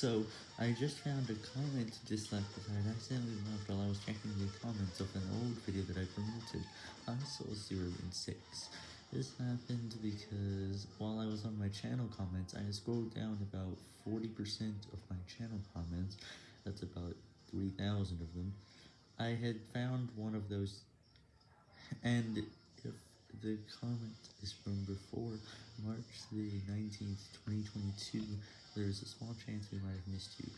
So, I just found a comment dislike that I had accidentally left while I was checking the comments of an old video that I promoted. I saw 0 and 6. This happened because while I was on my channel comments, I scrolled down about 40% of my channel comments, that's about 3,000 of them. I had found one of those, and if the comment is from before March the 19th, 2022, there is a small chance we might have missed you.